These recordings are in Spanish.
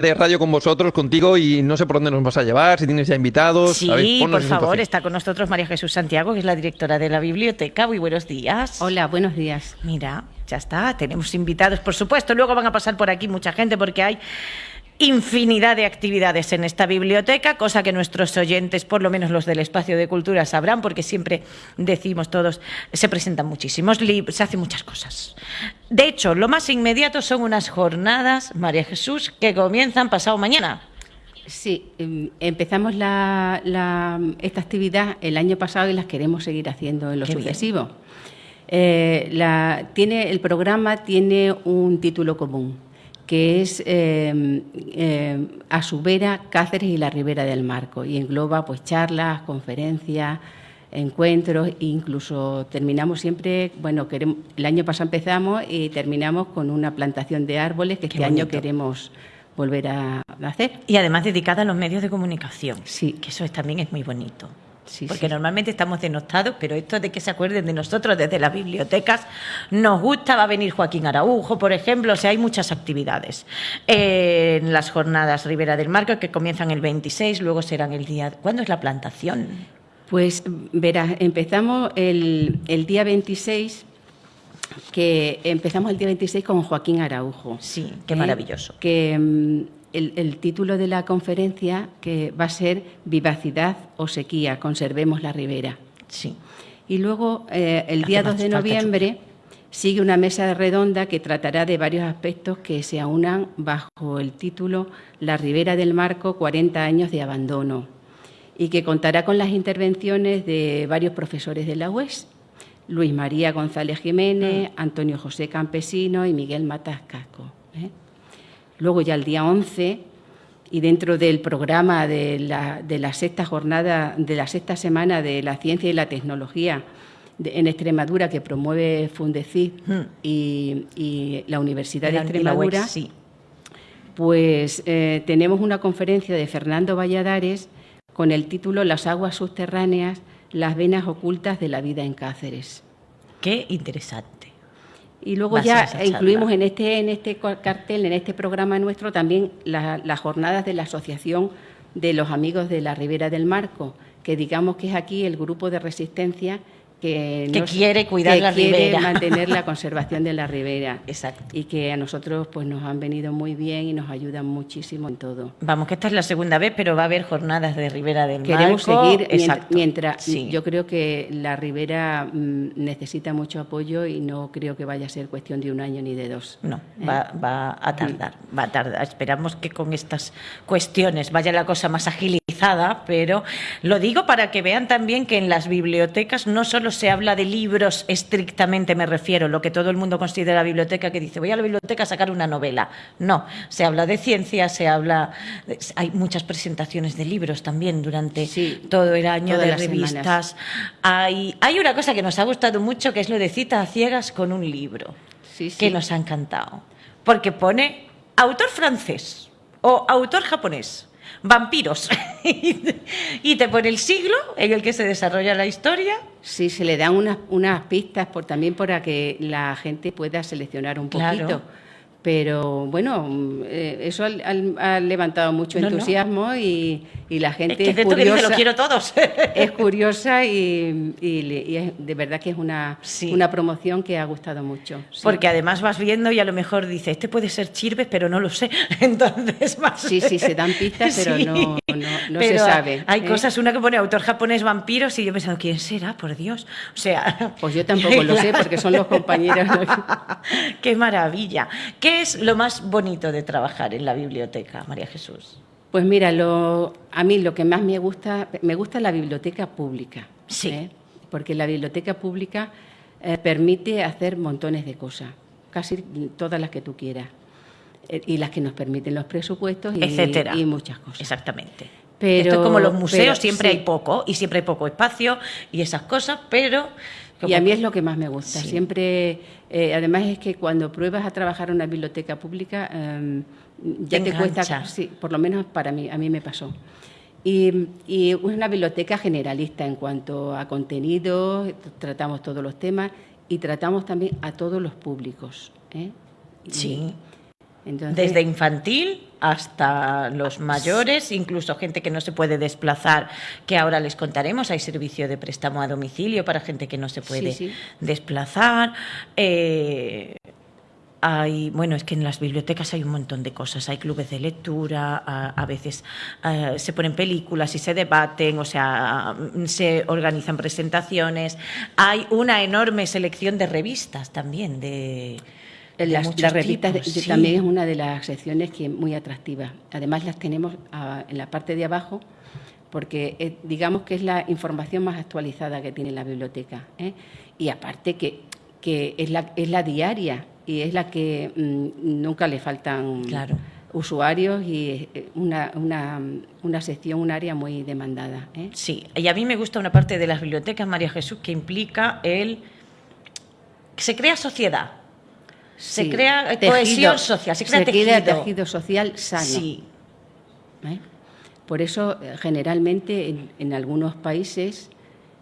de radio con vosotros, contigo, y no sé por dónde nos vas a llevar, si tienes ya invitados. Sí, por favor, está con nosotros María Jesús Santiago, que es la directora de la biblioteca. Muy buenos días. Hola, buenos días. Mira, ya está, tenemos invitados, por supuesto. Luego van a pasar por aquí mucha gente porque hay infinidad de actividades en esta biblioteca, cosa que nuestros oyentes, por lo menos los del espacio de cultura, sabrán, porque siempre decimos todos, se presentan muchísimos libros, se hacen muchas cosas. De hecho, lo más inmediato son unas jornadas, María Jesús, que comienzan pasado mañana. Sí, em, empezamos esta actividad el año pasado y las queremos seguir haciendo en lo sucesivo. Eh, tiene, el programa tiene un título común que es eh, eh, a su vera Cáceres y la Ribera del Marco y engloba pues charlas, conferencias, encuentros e incluso terminamos siempre, bueno, queremos, el año pasado empezamos y terminamos con una plantación de árboles que este año queremos volver a hacer. Y además dedicada a los medios de comunicación. Sí. Que eso también es muy bonito porque normalmente estamos denostados, pero esto de que se acuerden de nosotros desde las bibliotecas nos gusta. Va a venir Joaquín Araujo, por ejemplo, o sea, hay muchas actividades. en las jornadas Ribera del Marco, que comienzan el 26, luego serán el día. ¿Cuándo es la plantación? Pues verás, empezamos el, el día 26 que empezamos el día 26 con Joaquín Araujo. Sí, qué maravilloso. Que el, título de la conferencia que va a ser Vivacidad o sequía, conservemos la ribera. Sí. Y luego, eh, el día 2 de noviembre, sigue una mesa redonda que tratará de varios aspectos que se aunan bajo el título La ribera del Marco, 40 años de abandono, y que contará con las intervenciones de varios profesores de la UES, Luis María González Jiménez, mm. Antonio José Campesino y Miguel Matas Casco. ¿eh? Luego ya el día 11 y dentro del programa de la, sexta jornada, de la sexta semana de la ciencia y la tecnología en Extremadura que promueve Fundecid hmm. y, la Universidad de Extremadura, pues eh, tenemos una conferencia de Fernando Valladares con el título Las aguas subterráneas, las venas ocultas de la vida en Cáceres. Qué interesante. Y luego ya incluimos en este, en este cartel, en este programa nuestro, también las jornadas de la Asociación de los Amigos de la Ribera del Marco, que digamos que es aquí el grupo de resistencia que, quiere cuidar la quiere mantener la conservación de la ribera. Exacto. Y que a nosotros pues nos han venido muy bien y nos ayudan muchísimo en todo. Vamos, que esta es la segunda vez, pero va a haber jornadas de Ribera del Queremos seguir mientras, yo creo que la ribera mm, necesita mucho apoyo y no creo que vaya a ser cuestión de un año ni de dos. No, ¿eh? va, a tardar, va a tardar. Esperamos que con estas cuestiones vaya la cosa más pero lo digo para que vean también que en las bibliotecas no solo se habla de libros estrictamente, me refiero, lo que todo el mundo considera biblioteca, que dice voy a la biblioteca a sacar una novela. No, se habla de ciencia, se habla. hay muchas presentaciones de libros también durante todo el año, de revistas. Hay, hay una cosa que nos ha gustado mucho, que es lo de cita a ciegas con un libro, que nos ha encantado. Porque pone autor francés o autor japonés vampiros. y te pone el siglo en el que se desarrolla la historia. Sí, se le dan unas, unas pistas por, también para que la gente pueda seleccionar un poquito pero bueno, eh, eso ha, levantado mucho entusiasmo Y, la gente es, curiosa. lo quiero todos. es curiosa y, de verdad que es una, una promoción que ha gustado mucho. Porque además vas viendo y a lo mejor dice, este puede ser Chirves, pero no lo sé. Entonces más. Sí, sí, se dan pistas, pero no, no, se sabe. Hay ¿eh? cosas, una que pone autor japonés vampiros y yo he pensado, ¿quién será? Por Dios. O sea. Pues yo tampoco lo sé porque son los compañeros. Qué maravilla. ¿Qué es lo más bonito de trabajar en la biblioteca, María Jesús? Pues mira, lo, a mí lo que más me gusta, me gusta la biblioteca pública. Sí. ¿eh? Porque la biblioteca pública eh, permite hacer montones de cosas, casi todas las que tú quieras. Eh, y las que nos permiten los presupuestos y, Etcétera. y muchas cosas. Exactamente. Pero, Esto es como los museos, siempre hay poco y siempre hay poco espacio y esas cosas, pero y a mí es lo que más me gusta. Siempre, eh, además es que cuando pruebas a trabajar en una biblioteca pública, em, ya te, cuesta, sí, por lo menos para mí, a mí me pasó. Y, y, es una biblioteca generalista en cuanto a contenido, tratamos todos los temas y tratamos también a todos los públicos. ¿eh? Sí. Desde infantil hasta los mayores, incluso gente que no se puede desplazar, que ahora les contaremos. Hay servicio de préstamo a domicilio para gente que no se puede desplazar. Eh, hay, bueno, es que en las bibliotecas hay un montón de cosas. Hay clubes de lectura, a, veces eh, se ponen películas y se debaten, o sea, se organizan presentaciones. Hay una enorme selección de revistas también de las, revistas también es una de las secciones que es muy atractiva. Además las tenemos ah, en la parte de abajo porque digamos que es la información más actualizada que tiene la biblioteca. ¿eh? Y aparte que, que es, la, es la diaria y es la que mm, nunca le faltan usuarios y una, una, una, sección, un área muy demandada. ¿eh? Sí, y a mí me gusta una parte de las bibliotecas, María Jesús, que implica el... que se crea sociedad se crea cohesión social, se crea tejido. social sano. Sí. ¿Eh? Por eso, eh, generalmente, en, algunos países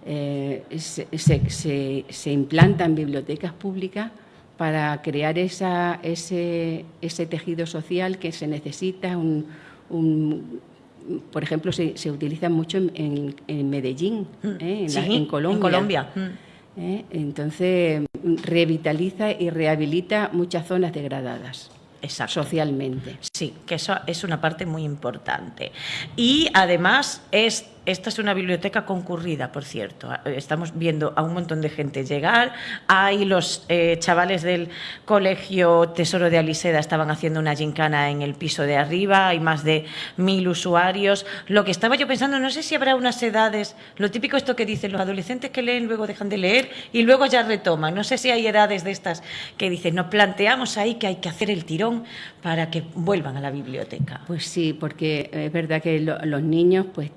eh, se, implantan bibliotecas públicas para crear esa, ese, ese, tejido social que se necesita. Un, por ejemplo, se, utiliza mucho en, Medellín, mm. en, Colombia. En Colombia. Entonces, revitaliza y rehabilita muchas zonas degradadas. socialmente. Sí, que eso es una parte muy importante. Y además es esta es una biblioteca concurrida, por cierto. Estamos viendo a un montón de gente llegar. Hay los eh, chavales del colegio Tesoro de Aliseda estaban haciendo una gincana en el piso de arriba. Hay más de mil usuarios. Lo que estaba yo pensando, no sé si habrá unas edades. Lo típico esto que dicen los adolescentes que leen, luego dejan de leer y luego ya retoman. No sé si hay edades de estas que dicen, nos planteamos ahí que hay que hacer el tirón para que vuelvan a la biblioteca. Pues sí, porque es verdad que los niños, pues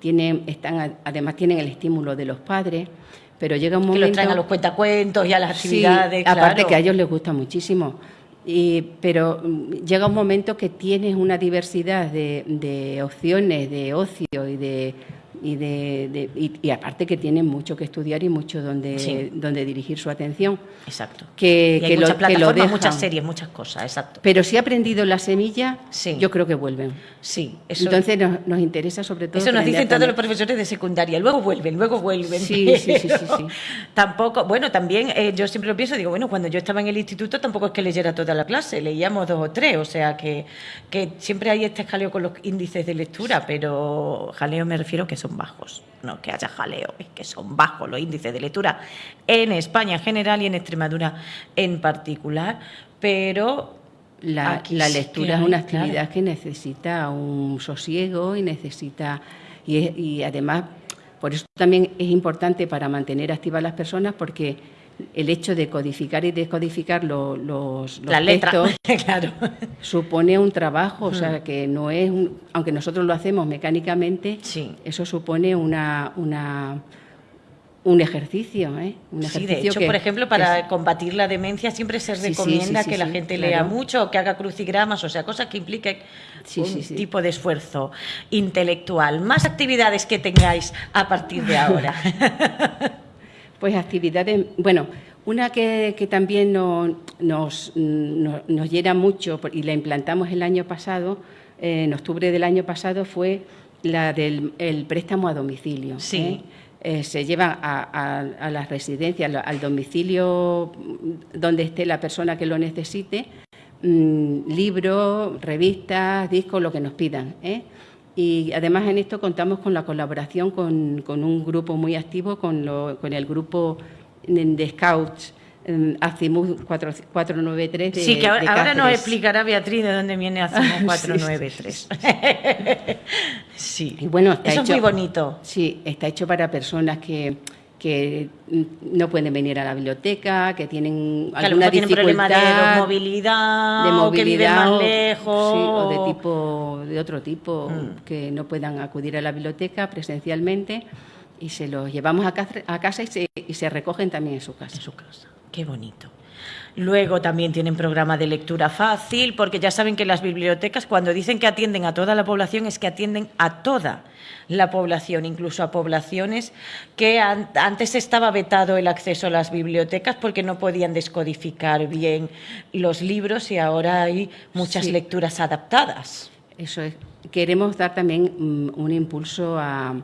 tienen, están, además tienen el estímulo de los padres, pero llega un momento... Que los traen a los cuentacuentos y a las actividades, aparte que a ellos les gusta muchísimo. Y, pero mm, llega un momento que tienes una diversidad de, de opciones de ocio y de y, de, y, aparte que tienen mucho que estudiar y mucho donde, donde dirigir su atención. Exacto. Que, y hay muchas plataformas, muchas series, muchas cosas, exacto. Pero si ha aprendido la semilla, yo creo que vuelven. Sí. Entonces nos, interesa sobre todo... Eso nos dicen todos los profesores de secundaria, luego vuelven, luego vuelven. Sí, sí, sí, sí, Tampoco, bueno, también eh, yo siempre lo pienso, digo, bueno, cuando yo estaba en el instituto tampoco es que leyera toda la clase, leíamos dos o tres, o sea que, que siempre hay este jaleo con los índices de lectura, pero jaleo me refiero que son bajos, no que haya jaleo, es que son bajos los índices de lectura en España en general y en Extremadura en particular, pero la, lectura es una actividad que necesita un sosiego y necesita y, además por eso también es importante para mantener activas las personas porque el hecho de codificar y descodificar los, los, textos claro. supone un trabajo, o sea, mm. que no es, aunque nosotros lo hacemos mecánicamente, eso supone una, una un ejercicio, ¿eh? Un sí, de hecho, por ejemplo, para combatir la demencia siempre se recomienda que la gente lea mucho o que haga crucigramas, o sea, cosas que impliquen un tipo de esfuerzo intelectual. Más actividades que tengáis a partir de ahora. Pues actividades, bueno, una que, también nos, nos, llena mucho y la implantamos el año pasado, eh, en octubre del año pasado, fue la del préstamo a domicilio. Sí. ¿eh? Eh, se lleva a, a, las residencias, al domicilio donde esté la persona que lo necesite, mm, libros, revistas, discos, lo que nos pidan. Y además en esto contamos con la colaboración con, un grupo muy activo, con, con el grupo de Scouts Azimuth 493 Sí, que ahora, nos explicará Beatriz de dónde viene Azimuth 493. sí, y bueno, está eso es muy bonito. Sí, está hecho para personas que que no pueden venir a la biblioteca, que tienen alguna dificultad de movilidad, de movilidad, que viven más lejos, o de tipo de otro tipo mm. que no puedan acudir a la biblioteca presencialmente y se los llevamos a casa, y, se, recogen también en su casa. En su casa. Qué bonito. Luego también tienen programa de lectura fácil, porque ya saben que las bibliotecas cuando dicen que atienden a toda la población es que atienden a toda la población, incluso a poblaciones que antes estaba vetado el acceso a las bibliotecas porque no podían descodificar bien los libros y ahora hay muchas lecturas adaptadas. Eso es. Queremos dar también mm, un impulso a,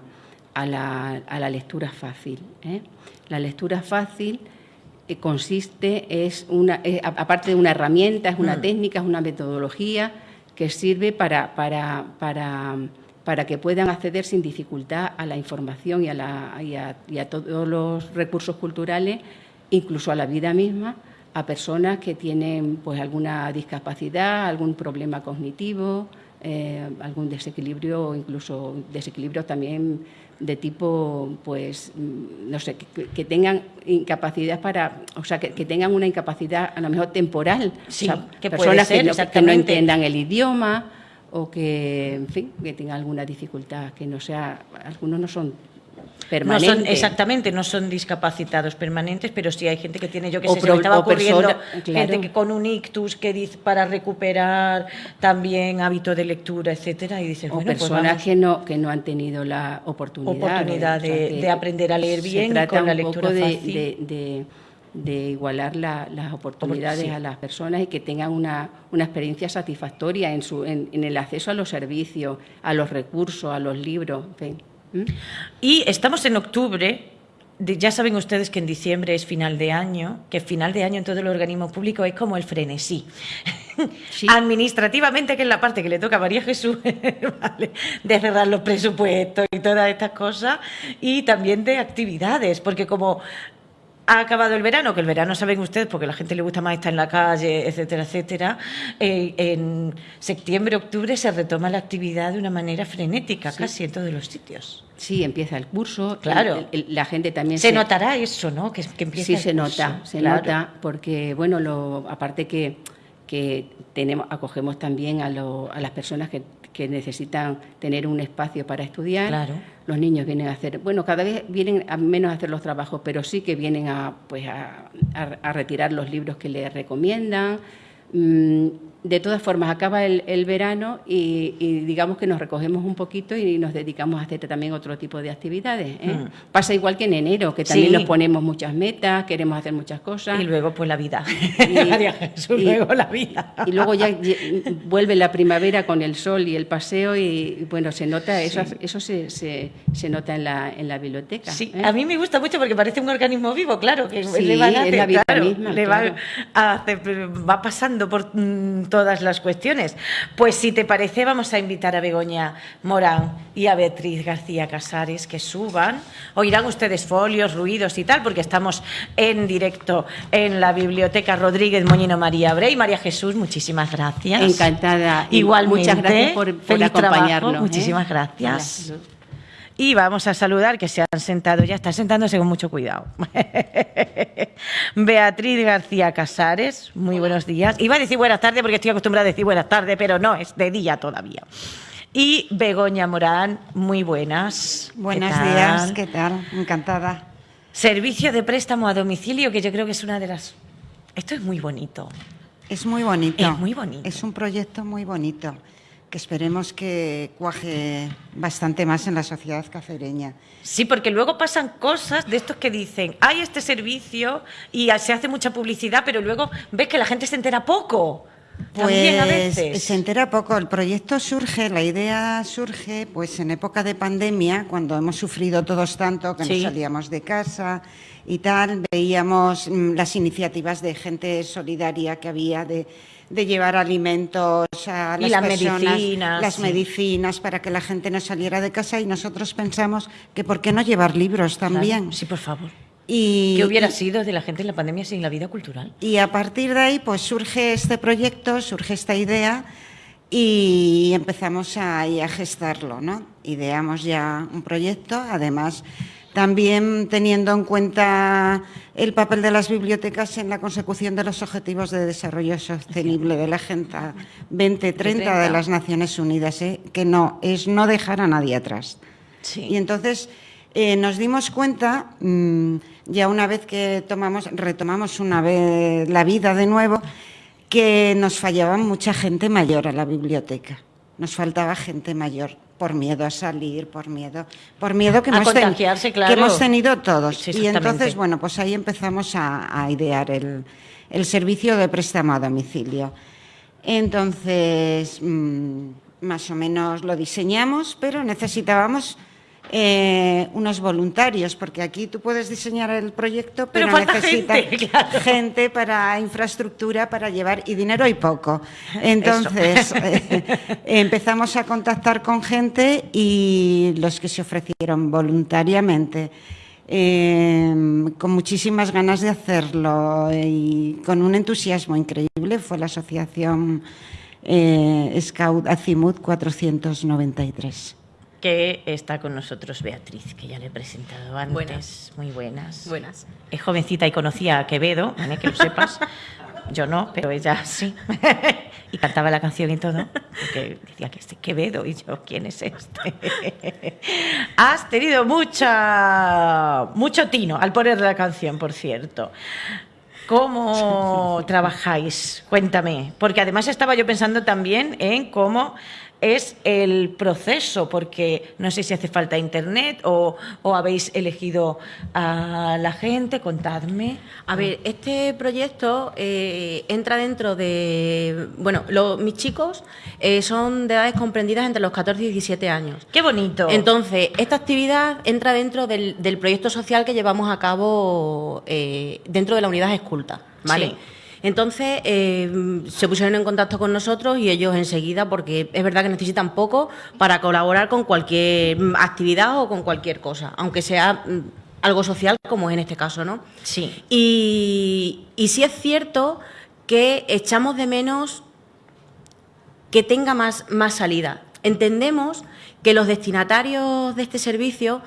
la, lectura fácil. ¿eh? La lectura fácil consiste, es una, aparte de una herramienta, es una mm. técnica, es una metodología que sirve para, para, para, para, que puedan acceder sin dificultad a la información y a, la, y a, todos los recursos culturales, incluso a la vida misma, a personas que tienen pues, alguna discapacidad, algún problema cognitivo, eh, algún desequilibrio o incluso desequilibrio también de tipo, pues, mm, no sé, que, tengan incapacidad para, o sea, que, tengan una incapacidad a lo mejor temporal. Sí, que personas que, no, que, no, entiendan el idioma o que, en fin, que tengan alguna dificultad, que no sea, algunos no son no son, exactamente, no son discapacitados permanentes, pero sí hay gente que tiene, yo que sé, se me estaba ocurriendo, gente que con un ictus que dice para recuperar también hábito de lectura, etcétera, y dices, o bueno, pues personas que no que no han tenido la oportunidad, de, aprender a leer bien con la lectura fácil. De, igualar las oportunidades a las personas y que tengan una, una experiencia satisfactoria en, su, en, el acceso a los servicios, a los recursos, a los libros. En y estamos en octubre, ya saben ustedes que en diciembre es final de año, que final de año en todo el organismo público es como el frenesí. Administrativamente, que es la parte que le toca a María Jesús, de cerrar los presupuestos y todas estas cosas, y también de actividades, porque como ha acabado el verano, que el verano saben ustedes, porque a la gente le gusta más estar en la calle, etcétera, etcétera. Eh, en septiembre, octubre se retoma la actividad de una manera frenética, casi en todos los sitios. Sí, empieza el curso. Claro. la gente también se, notará eso, ¿no? Que, que empieza. Sí, se nota, se nota, porque bueno, lo, aparte que que tenemos, acogemos también a, a las personas que, que, necesitan tener un espacio para estudiar. Claro. Los niños vienen a hacer, bueno, cada vez vienen a menos a hacer los trabajos, pero sí que vienen a, pues a, a, retirar los libros que les recomiendan. Mm, de todas formas, acaba el, verano y, digamos que nos recogemos un poquito y nos dedicamos a hacer también otro tipo de actividades. ¿eh? Mm. Pasa igual que en enero, que también nos ponemos muchas metas, queremos hacer muchas cosas. Y luego pues la vida. Y, luego la vida. Y luego ya vuelve la primavera con el sol y el paseo y, bueno, se nota, eso, eso se, se, se, nota en la, en la biblioteca. Sí, ¿eh? a mí me gusta mucho porque parece un organismo vivo, claro, que le van a hacer, la vida misma, le va, a hacer, va pasando por mm, todas las cuestiones. Pues si te parece, vamos a invitar a Begoña Morán y a Beatriz García Casares que suban. Oirán ustedes folios, ruidos y tal, porque estamos en directo en la Biblioteca Rodríguez Moñino María Brey. María Jesús, muchísimas gracias. Encantada. Igualmente. Muchas gracias por, acompañarnos. ¿eh? Muchísimas gracias. Y vamos a saludar, que se han sentado ya, está sentándose con mucho cuidado. Beatriz García Casares, muy buenos días. Iba a decir buenas tardes porque estoy acostumbrada a decir buenas tardes, pero no, es de día todavía. Y Begoña Morán, muy buenas. Buenos días, ¿qué tal? Encantada. Servicio de préstamo a domicilio, que yo creo que es una de las... Esto es muy bonito. Es muy bonito. Es muy bonito. Es un proyecto muy bonito que esperemos que cuaje bastante más en la sociedad cacereña. Sí, porque luego pasan cosas de estos que dicen, hay este servicio y se hace mucha publicidad, pero luego ves que la gente se entera poco. También a pues, veces. se entera poco. El proyecto surge, la idea surge, pues en época de pandemia, cuando hemos sufrido todos tanto, que no salíamos de casa y tal, veíamos mm, las iniciativas de gente solidaria que había de de llevar alimentos a las, medicinas, las medicinas para que la gente no saliera de casa y nosotros pensamos que por qué no llevar libros también. sí, por favor. Y, ¿Qué hubiera sido de la gente en la pandemia sin la vida cultural? Y a partir de ahí pues surge este proyecto, surge esta idea y empezamos a, a gestarlo, ¿no? Ideamos ya un proyecto, además también teniendo en cuenta el papel de las bibliotecas en la consecución de los Objetivos de Desarrollo Sostenible de la Agenda 2030 de las Naciones Unidas, ¿eh? que no es no dejar a nadie atrás. Y entonces eh, nos dimos cuenta, mm, ya una vez que tomamos, retomamos una vez la vida de nuevo, que nos fallaba mucha gente mayor a la biblioteca. Nos faltaba gente mayor por miedo a salir, por miedo, por miedo que, A hemos, ten- claro. que hemos tenido todos. Y entonces, bueno, pues ahí empezamos a, a idear el, el servicio de préstamo a domicilio. Entonces, mm, más o menos lo diseñamos, pero necesitábamos eh, unos voluntarios, porque aquí tú puedes diseñar el proyecto, Pero pero, falta necesitas gente, claro. gente para infraestructura, para llevar, y dinero hay poco. Entonces, eh, empezamos a contactar con gente y los que se ofrecieron voluntariamente, eh, con muchísimas ganas de hacerlo y con un entusiasmo increíble, fue la asociación Scout Azimut 493. Que está con nosotros Beatriz, que ya le he presentado antes. Buenas. Muy buenas. Buenas. Es jovencita y conocía a Quevedo, ¿vale? que lo sepas. Yo no, pero ella sí. y cantaba la canción y todo. Porque decía que este Quevedo y yo, ¿quién es este? Has tenido mucha, mucho tino al poner la canción, por cierto. ¿Cómo trabajáis? Cuéntame. Porque además estaba yo pensando también en cómo es el proceso, porque no sé si hace falta internet o, o habéis elegido a la gente, contadme. A ver, este proyecto eh, entra dentro de. Bueno, lo- mis chicos eh, son de edades comprendidas entre los 14 y 17 años. ¡Qué bonito! Entonces, esta actividad entra dentro del, del proyecto social que llevamos a cabo eh, dentro de la unidad esculta, ¿vale? Sí. Entonces, eh, se pusieron en contacto con nosotros y ellos enseguida, porque es verdad que necesitan poco para colaborar con cualquier mm, actividad o con cualquier cosa, aunque sea mm, algo social, como es en este caso, ¿no? Sí. Y, y sí es cierto que echamos de menos que tenga más, más salida. Entendemos que los destinatarios de este servicio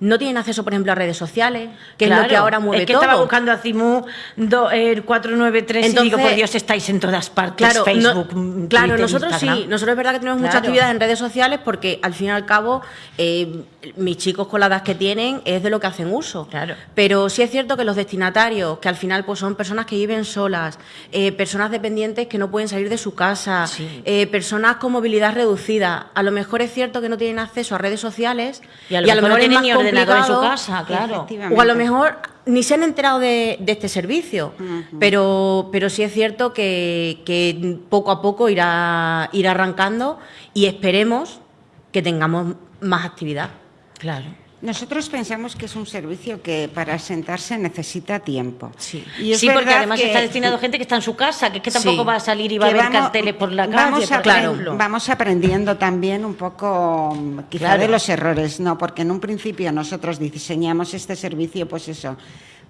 no tienen acceso, por ejemplo, a redes sociales, que es lo que ahora mueve Es que todo. estaba buscando a Cimu do- el 493 y digo, Entonces, por Dios, estáis en todas partes, Claro, Facebook, no- mm, claro Twitter, nosotros Instagram. sí, nosotros es verdad que tenemos mucha Claro. actividad en redes sociales porque al fin y al cabo eh, mis chicos con la edad que tienen es de lo que hacen uso. Claro. Pero sí es cierto que los destinatarios, que al final pues son personas que viven solas, eh, personas dependientes que no pueden salir de su casa, Sí. eh, personas con movilidad reducida, a lo mejor es cierto que no tienen acceso a redes sociales Y a lo mejor no es más ordenador en su casa, claro. O a lo mejor ni se han enterado de, de este servicio, pero, pero sí es cierto que, que poco a poco irá, irá arrancando y esperemos que tengamos más actividad. Claro. Nosotros pensamos que es un servicio que para sentarse necesita tiempo. Sí. Y sí, porque además que- está destinado a gente que está en su casa, que es que tampoco Sí. va a salir y va a ver vamos- carteles por la calle, vamos, por aprendiendo también un poco mm, quizá Claro. de los errores, no, porque en un principio nosotros diseñamos este servicio, pues eso,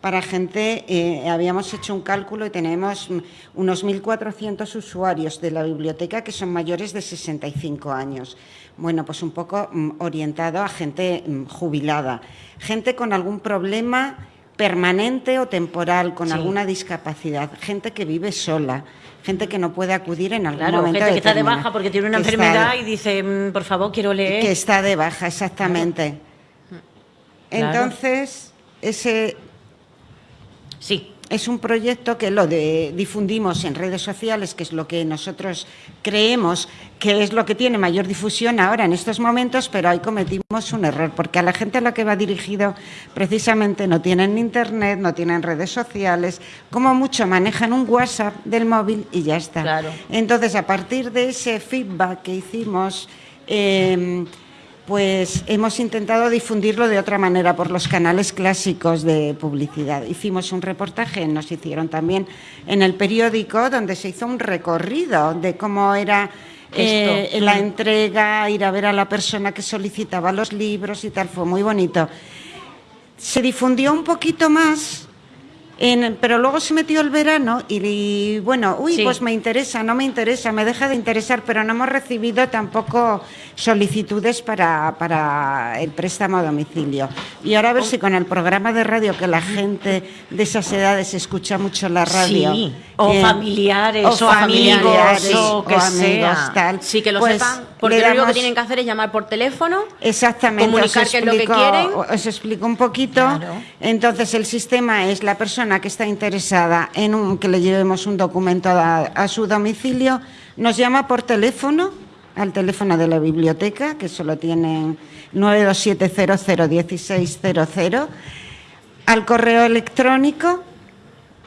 para gente, eh, habíamos hecho un cálculo y tenemos unos 1.400 usuarios de la biblioteca que son mayores de 65 años. Bueno, pues un poco mm, orientado a gente mm, jubilada, gente con algún problema permanente o temporal, con Sí. alguna discapacidad, gente que vive sola, gente que no puede acudir en algún Claro, momento gente que está de baja porque tiene una enfermedad de- y dice, mm, por favor, quiero leer. que está de baja, exactamente. Claro. Entonces, ese Sí, es un proyecto que lo de- difundimos en redes sociales, que es lo que nosotros creemos que es lo que tiene mayor difusión ahora en estos momentos, pero ahí cometimos un error, porque a la gente a la que va dirigido precisamente no tienen internet, no tienen redes sociales, como mucho manejan un WhatsApp del móvil y ya está. Claro. Entonces, a partir de ese feedback que hicimos, eh, pues hemos intentado difundirlo de otra manera por los canales clásicos de publicidad. Hicimos un reportaje, nos hicieron también en el periódico, donde se hizo un recorrido de cómo era eh, Esto. la entrega, ir a ver a la persona que solicitaba los libros y tal. Fue muy bonito. Se difundió un poquito más. En- pero luego se metió el verano y, y, bueno, uy, Sí. pues me interesa, no me interesa, me deja de interesar, pero no hemos recibido tampoco solicitudes para, para el préstamo a domicilio. Y ahora a ver si con el programa de radio que la gente de esas edades escucha mucho la radio. Sí, o eh, familiares, o, familiares, amigos, o que amigos, sea. tal. Sí, que lo Pues sepan, porque lo único que tienen que hacer es llamar por teléfono. Exactamente. comunicar qué es lo que quieren. Os explico un poquito. Claro. Entonces, el sistema es la persona que está interesada en un- que le llevemos un documento a, a su domicilio, nos llama por teléfono, al teléfono de la biblioteca, que solo tienen 927001600, al correo electrónico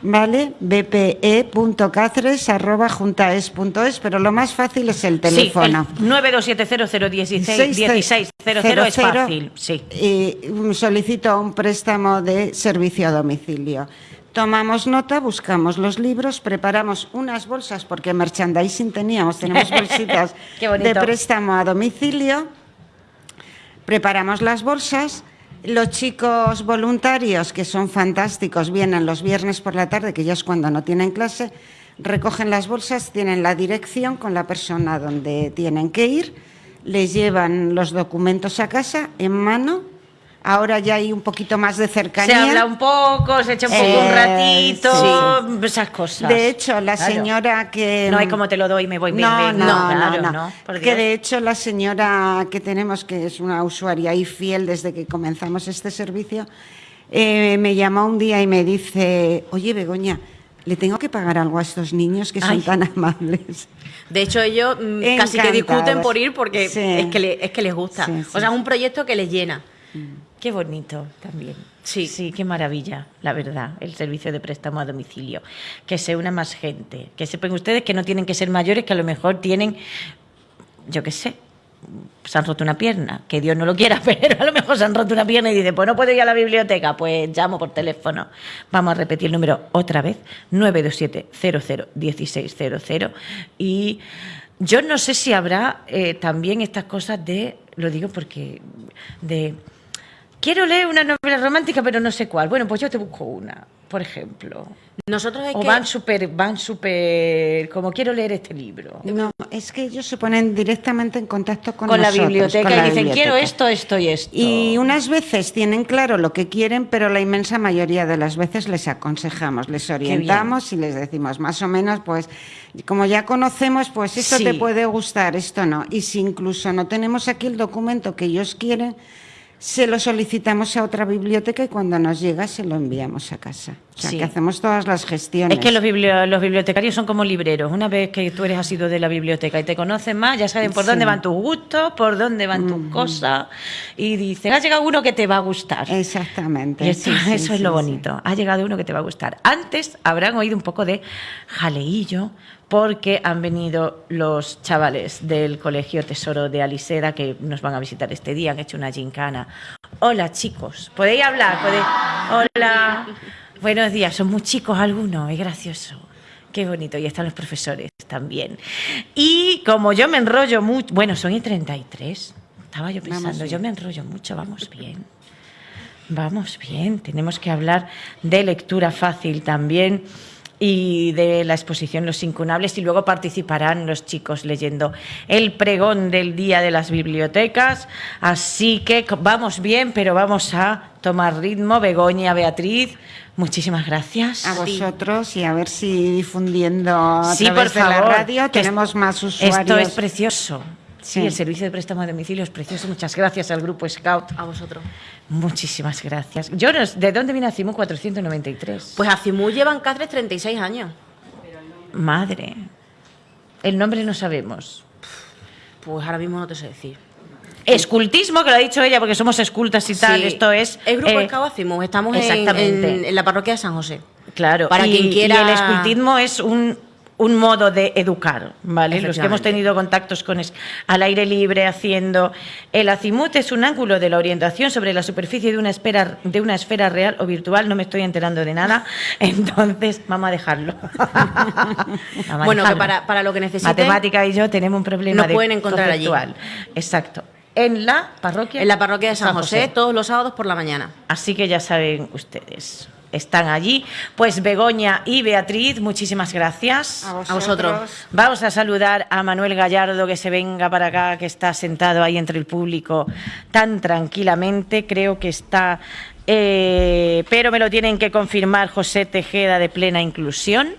¿vale? bpe.cáceres.juntaes.es, pero lo más fácil es el teléfono. Sí, el 927001600 es fácil, sí. Y solicito un préstamo de servicio a domicilio. Tomamos nota, buscamos los libros, preparamos unas bolsas, porque merchandising teníamos, tenemos bolsitas de préstamo a domicilio. Preparamos las bolsas. Los chicos voluntarios, que son fantásticos, vienen los viernes por la tarde, que ya es cuando no tienen clase, recogen las bolsas, tienen la dirección con la persona donde tienen que ir, les llevan los documentos a casa en mano. Ahora ya hay un poquito más de Se cercanía. habla un poco, se echa un poco Eh, un ratito, sí. esas cosas. De hecho, la Claro. señora que... No hay como te lo doy, me voy, No, vengo. no, claro, no, no. por Que de hecho la señora que tenemos, que es una usuaria y fiel desde que comenzamos este servicio, eh, me llamó un día y me dice, oye Begoña, ¿le tengo que pagar algo a estos niños que son Ay. tan amables? De hecho, ellos mm, casi que discuten por ir porque Sí. es, que le- es que les gusta. Sí, O sea, es un proyecto que les llena. Qué bonito también. Sí. sí, qué maravilla, la verdad, el servicio de préstamo a domicilio. Que se una más gente. Que sepan ustedes que no tienen que ser mayores, que a lo mejor tienen, yo qué sé, se han roto una pierna, que Dios no lo quiera, pero a lo mejor se han roto una pierna y dicen, pues no puedo ir a la biblioteca, pues llamo por teléfono. Vamos a repetir el número otra vez, 927-00-1600. Y yo no sé si habrá eh, también estas cosas de, lo digo porque, de, quiero leer una novela romántica, pero no sé cuál. Bueno, pues yo te busco una, por ejemplo. Nosotros es O que... van súper, van súper, como quiero leer este libro. No, es que ellos se ponen directamente en contacto con, Con, la biblioteca con la y dicen, quiero esto, esto y esto. Y unas veces tienen claro lo que quieren, pero la inmensa mayoría de las veces les aconsejamos, les orientamos y les decimos más o menos, pues como ya conocemos, pues esto Sí. te puede gustar, esto no. Y si incluso no tenemos aquí el documento que ellos quieren, se lo solicitamos a otra biblioteca y cuando nos llega se lo enviamos a casa. O sea, Sí. que hacemos todas las gestiones. Es que los, biblio- los bibliotecarios son como libreros. Una vez que tú eres asido de la biblioteca y te conocen más, ya saben por Sí. dónde van tus gustos, por dónde van tus cosas. Y dicen, ha llegado uno que te va a gustar. Exactamente. Y sí, eso es lo bonito. Ha llegado uno que te va a gustar. Antes habrán oído un poco de jaleillo porque han venido los chavales del Colegio Tesoro de Aliseda que nos van a visitar este día, han hecho una gincana. Hola chicos, ¿podéis hablar? ¿Podéis? Hola. Buenos días, son muy chicos algunos, es gracioso. Qué bonito, y están los profesores también. Y como yo me enrollo mucho, bueno, son y 33. Estaba yo pensando, yo me enrollo mucho, vamos bien. Vamos bien, tenemos que hablar de lectura fácil también y de la exposición Los Incunables y luego participarán los chicos leyendo el pregón del Día de las Bibliotecas. Así que vamos bien, pero vamos a tomar ritmo. Begoña, Beatriz, muchísimas gracias. A vosotros y a ver si difundiendo a Sí, través por de la favor, radio tenemos más usuarios. Esto es precioso. Sí, el servicio de préstamo a domicilio es precioso. Muchas gracias al Grupo Scout. A vosotros. Muchísimas gracias. Yo no- ¿De dónde viene Acimu 493? Pues a Cimú llevan Cáceres 36 años. Madre. El nombre no sabemos. Pues ahora mismo no te sé decir. Escultismo, que lo ha dicho ella, porque somos escultas y tal. Esto es. El grupo eh, Acimú. Estamos en, exactamente. en- en la parroquia de San José. Claro, Para y, quien quiera- y el escultismo es un, un modo de educar, ¿vale? Los que hemos tenido contactos con es, al aire libre haciendo. El azimut es un ángulo de la orientación sobre la superficie de una, esfera, de una esfera real o virtual. No me estoy enterando de nada, entonces vamos a dejarlo. Vamos a Bueno, que para, para lo que necesiten. Matemática y yo tenemos un problema Nos de pueden encontrar allí. Exacto. En la parroquia. En la parroquia de San, José, todos los sábados por la mañana. Así que ya saben ustedes. Están allí. Pues Begoña y Beatriz, muchísimas gracias. A A vosotros. Vamos a saludar a Manuel Gallardo, que se venga para acá, que está sentado ahí entre el público tan tranquilamente. Creo que está, eh, pero me lo tienen que confirmar José Tejeda de Plena Inclusión.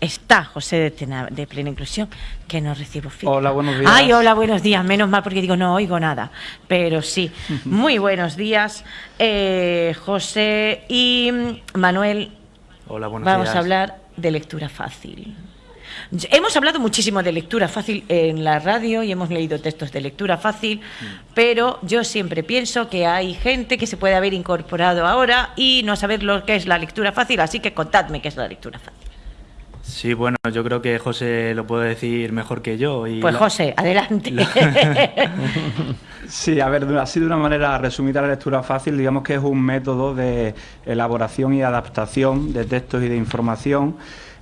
Está José de, Tena- de Plena Inclusión, que no recibo feedback. Hola, buenos días. Ay, hola, buenos días. Menos mal porque digo, no oigo nada. Pero sí, muy buenos días, eh, José y Manuel. Hola, buenos Vamos días. a hablar de lectura fácil. Hemos hablado muchísimo de lectura fácil en la radio y hemos leído textos de lectura fácil, Mm. pero yo siempre pienso que hay gente que se puede haber incorporado ahora y no saber lo que es la lectura fácil, así que contadme qué es la lectura fácil. Sí, bueno, yo creo que José lo puede decir mejor que yo. Y Pues la- José, adelante. Sí, a ver, así de una manera resumida la lectura fácil, digamos que es un método de elaboración y adaptación de textos y de información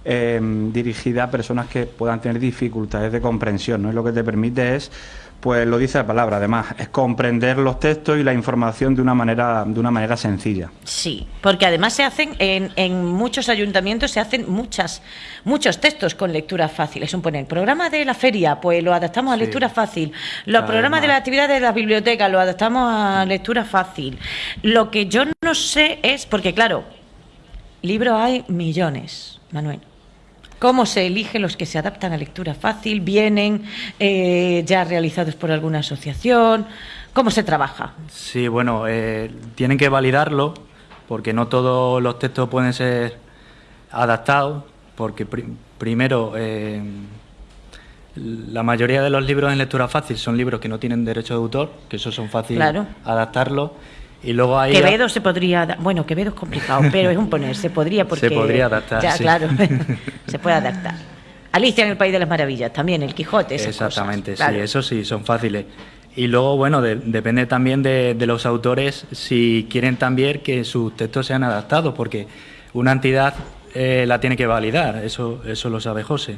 eh, dirigida a personas que puedan tener dificultades de comprensión, ¿no? Y lo que te permite es, pues lo dice la palabra, además, es comprender los textos y la información de una manera, de una manera sencilla. Sí, porque además se hacen en, en muchos ayuntamientos se hacen muchas muchos textos con lectura fácil. Es un poner programa de la feria, pues lo adaptamos a Sí. lectura fácil. Los programas de más. la actividad de las bibliotecas lo adaptamos a lectura fácil. Lo que yo no sé es porque claro, libros hay millones, Manuel. ¿Cómo se eligen los que se adaptan a lectura fácil? ¿Vienen eh, ya realizados por alguna asociación? ¿Cómo se trabaja? Sí, bueno, eh, tienen que validarlo porque no todos los textos pueden ser adaptados, porque pri- primero eh, la mayoría de los libros en lectura fácil son libros que no tienen derecho de autor, que eso son fáciles Claro. adaptarlos, y luego hay Quevedo se podría, bueno, Quevedo es complicado, pero es un poner, se podría porque Se podría adaptar, Ya, sí. claro, se puede adaptar. Alicia en el País de las Maravillas, también el Quijote, esas Exactamente, cosas, claro. sí, eso sí, son fáciles. Y luego, bueno, de- depende también de, de los autores si quieren también que sus textos sean adaptados, porque una entidad eh, la tiene que validar, eso, eso lo sabe José.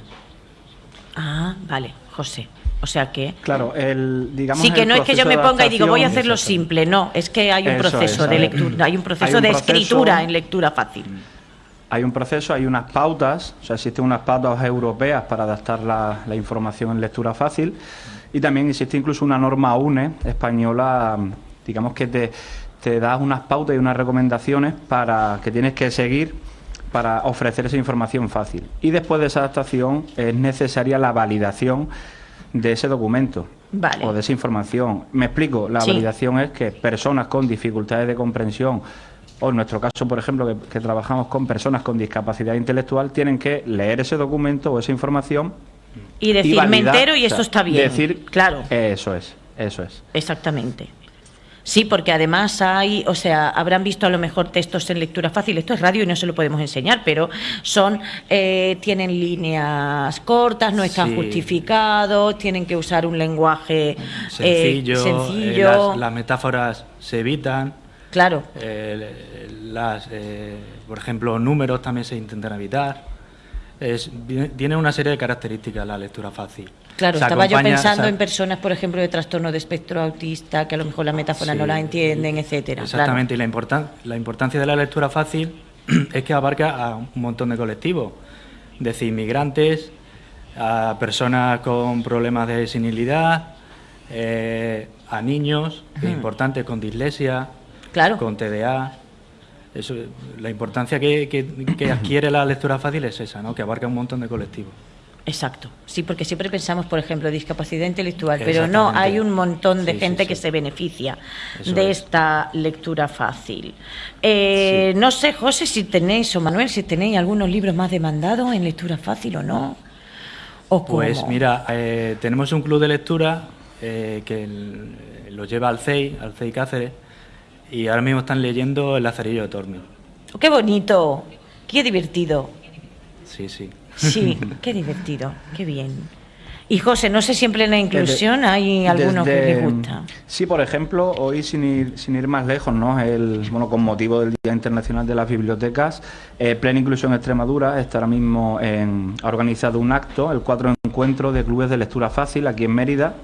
Ah, vale, José. O sea que Claro, el, digamos, sí que no es que yo me ponga y digo voy a hacerlo simple, no, es que hay un Eso proceso es, de lectura, hay un proceso un de proceso- escritura en lectura fácil. Hay un proceso, hay unas pautas, o sea, existen unas pautas europeas para adaptar la, la información en lectura fácil y también existe incluso una norma UNE española, digamos que te, te da unas pautas y unas recomendaciones para que tienes que seguir para ofrecer esa información fácil. Y después de esa adaptación es necesaria la validación de ese documento Vale. o de esa información. Me explico, la Sí. validación es que personas con dificultades de comprensión o en nuestro caso, por ejemplo, que, que trabajamos con personas con discapacidad intelectual, tienen que leer ese documento o esa información Y decir, me validar, entero y o esto sea, está bien. Decir, claro. Eso es, eso es. Exactamente. Sí, porque además hay, o sea, habrán visto a lo mejor textos en lectura fácil. Esto es radio y no se lo podemos enseñar, pero son, eh, tienen líneas cortas, no están Sí. justificados, tienen que usar un lenguaje eh, Sencillo, eh, sencillo. las, las metáforas se evitan, Claro, eh, las, por ejemplo, números también se intentan evitar. Es, tiene una serie de características la lectura fácil. Claro. Se Estaba yo pensando se- en personas, por ejemplo, de trastorno de espectro autista, que a lo mejor la metáfora no la entienden, etcétera. claro. Exactamente, y la, importan- la importancia de la lectura fácil es que abarca a un montón de colectivos, desde inmigrantes, a personas con problemas de senilidad, eh, a niños, que es importante, con dislexia, Claro. con TDA. Eso, la importancia que, que- que adquiere la lectura fácil es esa, ¿no? que abarca un montón de colectivos. Exacto, sí, porque siempre pensamos, por ejemplo, discapacidad intelectual, pero no, hay un montón de Sí, gente sí. que se beneficia Eso de es. esta lectura fácil. Eh, No sé, José, si tenéis, o Manuel, si tenéis algunos libros más demandados en lectura fácil o no. ¿O Pues cómo? mira, eh, tenemos un club de lectura eh, que el- lo lleva al CEI, al CEI Cáceres, y ahora mismo están leyendo El Lazarillo de Tormes. ¡Qué bonito! ¡Qué divertido! Sí, sí. Sí, qué divertido, qué bien. Y José, no sé siempre en la inclusión hay algunos que Desde- les gusta. Sí, por ejemplo, hoy sin ir, sin ir más lejos, ¿no? El, bueno, con motivo del Día Internacional de las Bibliotecas, eh, Plena Inclusión Extremadura está ahora mismo en, ha organizado un acto, el cuatro encuentro de clubes de lectura fácil aquí en Mérida,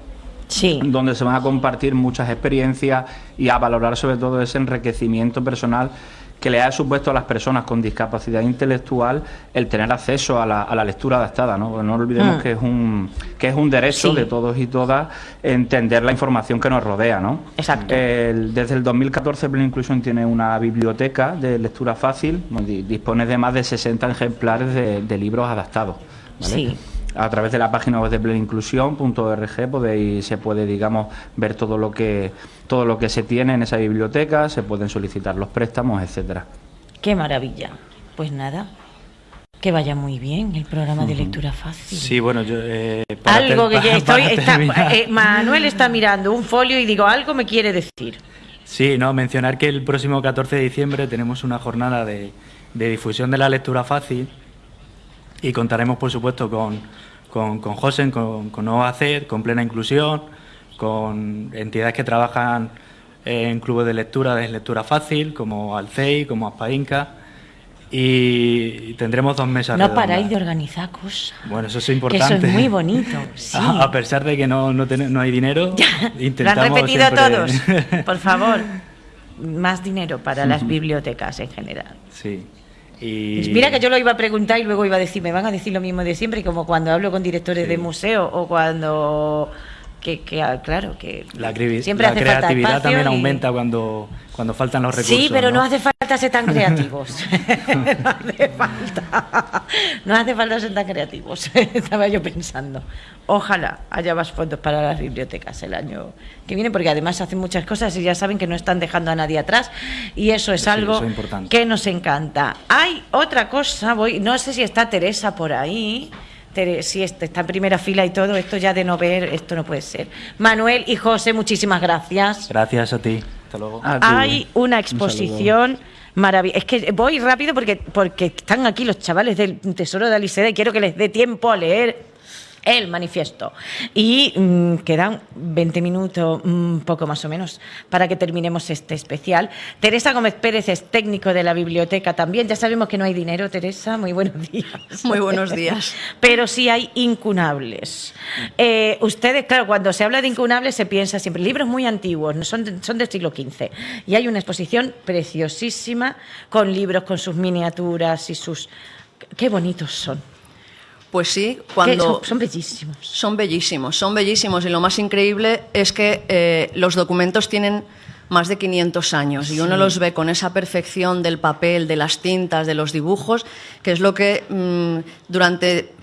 Sí, donde se van a compartir muchas experiencias y a valorar sobre todo ese enriquecimiento personal que le ha supuesto a las personas con discapacidad intelectual el tener acceso a la, lectura adaptada. No, no olvidemos Mm. que, es un, que es un derecho Sí. de todos y todas entender la información que nos rodea. ¿no? Exacto. El- desde el 2014 Plena Inclusión tiene una biblioteca de lectura fácil, dispone de más de 60 ejemplares de, de libros adaptados. ¿vale? Sí. A través de la página web de plenainclusión.org podéis, se puede, digamos, ver todo lo que todo lo que se tiene en esa biblioteca, se pueden solicitar los préstamos, etcétera. Qué maravilla. Pues nada, que vaya muy bien el programa de lectura fácil. Sí, bueno, yo... eh, para algo que para- estoy, está- eh, Manuel está mirando un folio y digo, algo me quiere decir. Sí, no, mencionar que el próximo 14 de diciembre tenemos una jornada de, de difusión de la lectura fácil y contaremos, por supuesto, con, con, con Josen, con, con OACED, con Plena Inclusión, con entidades que trabajan en clubes de lectura de lectura fácil, como Alcei, como Aspainca, y tendremos dos mesas No redondas. paráis de organizar cosas. Bueno, eso es importante. eso es muy bonito. Sí. A, a pesar de que no, no, ten- no hay dinero, Lo han intentamos repetido siempre- todos. Por favor, más dinero para las bibliotecas en general. Sí. Y... Pues Mira que yo lo iba a preguntar y luego iba a decir, me van a decir lo mismo de siempre, como cuando hablo con directores Sí. de museo o cuando... Que, que, ah, claro, que La, siempre la hace creatividad también y- aumenta cuando, cuando faltan los recursos. Sí, pero no ¿no? hace falta ser tan creativos. no hace falta. No hace falta ser tan creativos. Estaba yo pensando. Ojalá haya más fondos para las bibliotecas el año que viene, porque además hacen muchas cosas y ya saben que no están dejando a nadie atrás. Y eso es Sí, algo eso es importante. que nos encanta. Hay otra cosa, voy, no sé si está Teresa por ahí. Tere- si este- está en primera fila y todo, esto ya de no ver, esto no puede ser. Manuel y José, muchísimas gracias. Gracias a ti. Hasta luego. A ti. Hay una Un exposición maravillosa. Es que voy rápido porque, porque están aquí los chavales del Tesoro de Aliseda y quiero que les dé tiempo a leer el manifiesto. Y mm, quedan 20 minutos, un poco más o menos, para que terminemos este especial. Teresa Gómez Pérez es técnico de la biblioteca también. Ya sabemos que no hay dinero, Teresa. Muy buenos días. Muy buenos días. Pero sí hay incunables. Eh, ustedes, claro, cuando se habla de incunables se piensa siempre libros muy antiguos, no son, de- son del siglo XV. Y hay una exposición preciosísima con libros, con sus miniaturas y sus... Qué bonitos son. Pues sí, cuando son, son bellísimos. son bellísimos, son bellísimos y lo más increíble es que eh, los documentos tienen más de 500 años y uno los ve con esa perfección del papel, de las tintas, de los dibujos, que es lo que mm, durante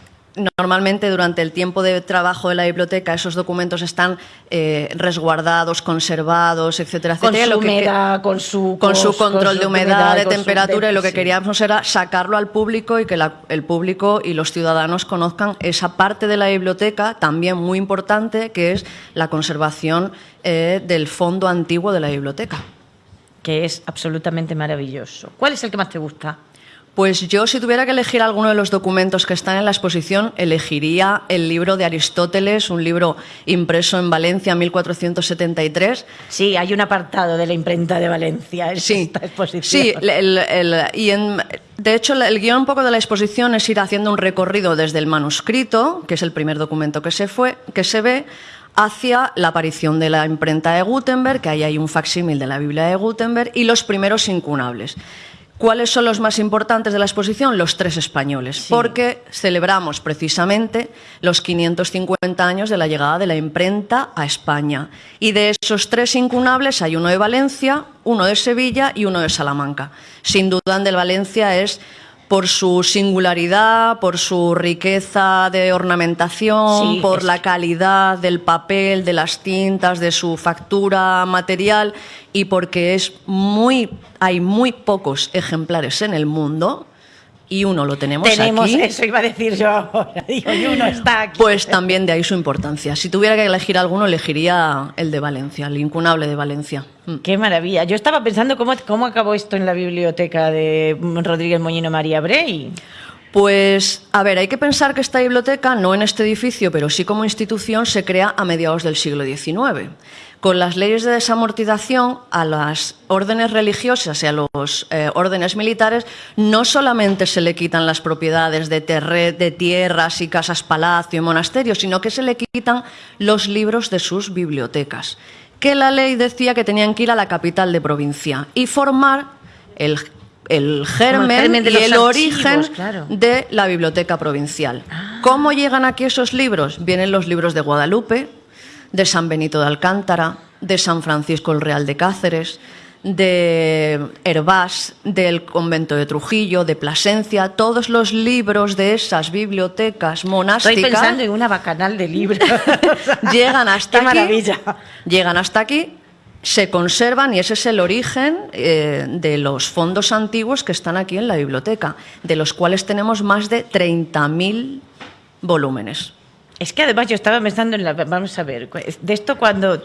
normalmente durante el tiempo de trabajo de la biblioteca esos documentos están eh, resguardados, conservados, etcétera, Con etcétera. y su lo que- humedad, con su con su con control su de humedad, de con temperatura, y lo que queríamos era sacarlo al público y que la- el público y los ciudadanos conozcan esa parte de la biblioteca también muy importante, que es la conservación eh, del fondo antiguo de la biblioteca. Que es absolutamente maravilloso. ¿Cuál es el que más te gusta? Pues yo, si tuviera que elegir alguno de los documentos que están en la exposición, elegiría el libro de Aristóteles, un libro impreso en Valencia en 1473, Sí, hay un apartado de la imprenta de Valencia en Sí, esta exposición. sí el- el- y en- de hecho el, el guion un poco de la exposición es ir haciendo un recorrido desde el manuscrito, que es el primer documento que se, fue, que se ve, hacia la aparición de la imprenta de Gutenberg, que ahí hay un facsímil de la Biblia de Gutenberg, y los primeros incunables. ¿Cuáles son los más importantes de la exposición? Los tres españoles, porque celebramos precisamente los 550 años de la llegada de la imprenta a España. Y de esos tres incunables hay uno de Valencia, uno de Sevilla y uno de Salamanca. Sin duda el de Valencia es por su singularidad, por su riqueza de ornamentación, Sí, por es la calidad del papel, de las tintas, de su factura material y porque es muy hay muy pocos ejemplares en el mundo y uno lo tenemos, Tenemos, aquí. eso iba a decir yo ahora. Digo, y uno está aquí. Pues también de ahí su importancia. Si tuviera que elegir alguno, elegiría el de Valencia, el incunable de Valencia. Mm. Qué maravilla. Yo estaba pensando cómo, cómo acabó esto en la biblioteca de Rodríguez Moñino María Brey. Pues, a ver, hay que pensar que esta biblioteca, no en este edificio, pero sí como institución, se crea a mediados del siglo XIX. Con las leyes de desamortización, a las órdenes religiosas y a los eh, órdenes militares no solamente se le quitan las propiedades de, de tierras y casas palacio y monasterios, sino que se le quitan los libros de sus bibliotecas. Que la ley decía que tenían que ir a la capital de provincia y formar el el germen, germen de y el archivos, origen claro. de la biblioteca provincial. ¿Cómo llegan aquí esos libros? Vienen los libros de Guadalupe, de San Benito de Alcántara, de San Francisco el Real de Cáceres, de Hervás, del convento de Trujillo, de Plasencia, todos los libros de esas bibliotecas Estoy monásticas pensando en una bacanal de libros. llegan hasta Qué aquí, maravilla. llegan hasta aquí, se conservan y ese es el origen eh, de los fondos antiguos que están aquí en la biblioteca, de los cuales tenemos más de 30.000 volúmenes. Es que además yo estaba pensando en la. Vamos a ver, de esto cuando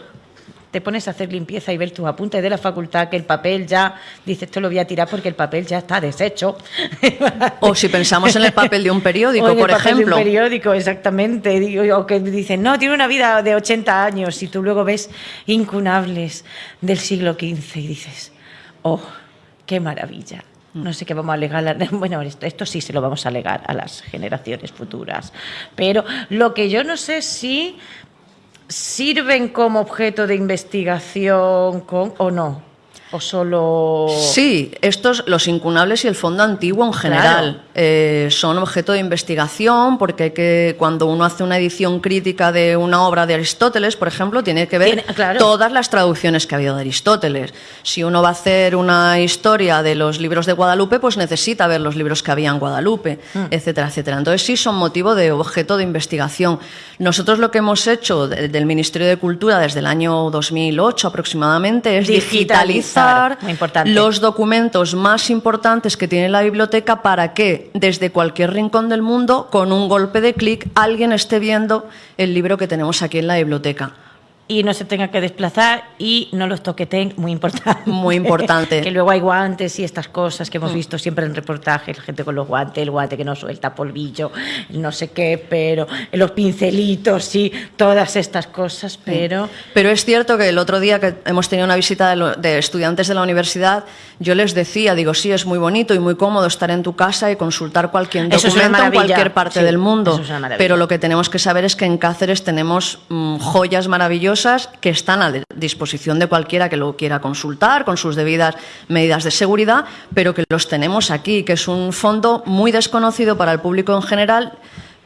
te pones a hacer limpieza y ver tus apuntes de la facultad, que el papel ya. Dices, esto lo voy a tirar porque el papel ya está deshecho. O si pensamos en el papel de un periódico, O en el por papel de ejemplo. un periódico, exactamente. O que dicen, no, tiene una vida de 80 años y tú luego ves incunables del siglo XV y dices, oh, qué maravilla. No sé qué vamos a alegar. Bueno, esto, esto sí se lo vamos a alegar a las generaciones futuras. Pero lo que yo no sé si sirven como objeto de investigación con, o no. O solo. Sí, estos, los incunables y el fondo antiguo en general, eh, son objeto de investigación porque que, cuando uno hace una edición crítica de una obra de Aristóteles, por ejemplo, tiene que ver claro. todas las traducciones que ha habido de Aristóteles. Si uno va a hacer una historia de los libros de Guadalupe, pues necesita ver los libros que había en Guadalupe, Mm. etcétera, etcétera. Entonces sí son motivo de objeto de investigación. Nosotros lo que hemos hecho de- del Ministerio de Cultura desde el año 2008 aproximadamente es Digitalizar, los documentos más importantes que tiene la biblioteca para que desde cualquier rincón del mundo, con un golpe de clic, alguien esté viendo el libro que tenemos aquí en la biblioteca. Y no se tenga que desplazar y no los toqueten, muy importante. Muy importante. que luego hay guantes y estas cosas que hemos visto siempre en reportajes, la gente con los guantes, el guante que no suelta polvillo, no sé qué, pero los pincelitos y todas estas cosas, pero Pero es cierto que el otro día que hemos tenido una visita de, lo- de estudiantes de la universidad, yo les decía, digo, sí, es muy bonito y muy cómodo estar en tu casa y consultar cualquier documento en cualquier parte sí, del mundo. eso es una maravilla. Pero lo que tenemos que saber es que en Cáceres tenemos mm, joyas maravillosas que están a disposición de cualquiera que lo quiera consultar con sus debidas medidas de seguridad, pero que los tenemos aquí, que es un fondo muy desconocido para el público en general.